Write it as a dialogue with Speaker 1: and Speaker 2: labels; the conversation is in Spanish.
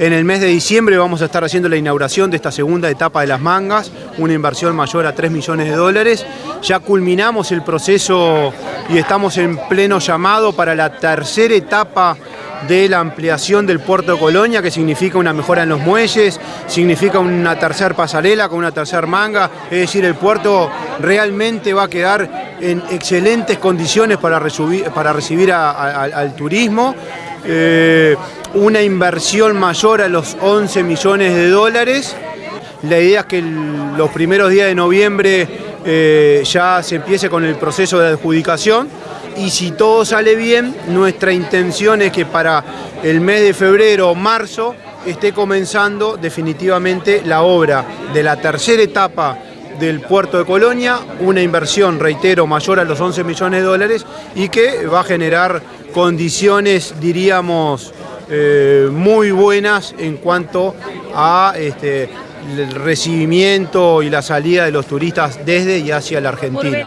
Speaker 1: En el mes de diciembre vamos a estar haciendo la inauguración de esta segunda etapa de las mangas, una inversión mayor a 3 millones de dólares. Ya culminamos el proceso y estamos en pleno llamado para la tercera etapa de la ampliación del puerto de Colonia, que significa una mejora en los muelles, significa una tercera pasarela con una tercera manga, es decir, el puerto realmente va a quedar en excelentes condiciones para, para recibir al turismo. Eh, una inversión mayor a los 11 millones de dólares. La idea es que los primeros días de noviembre eh, ya se empiece con el proceso de adjudicación y si todo sale bien, nuestra intención es que para el mes de febrero o marzo esté comenzando definitivamente la obra de la tercera etapa del puerto de Colonia, una inversión, reitero, mayor a los 11 millones de dólares y que va a generar condiciones, diríamos, eh, muy buenas en cuanto a este, el recibimiento y la salida de los turistas desde y hacia la Argentina.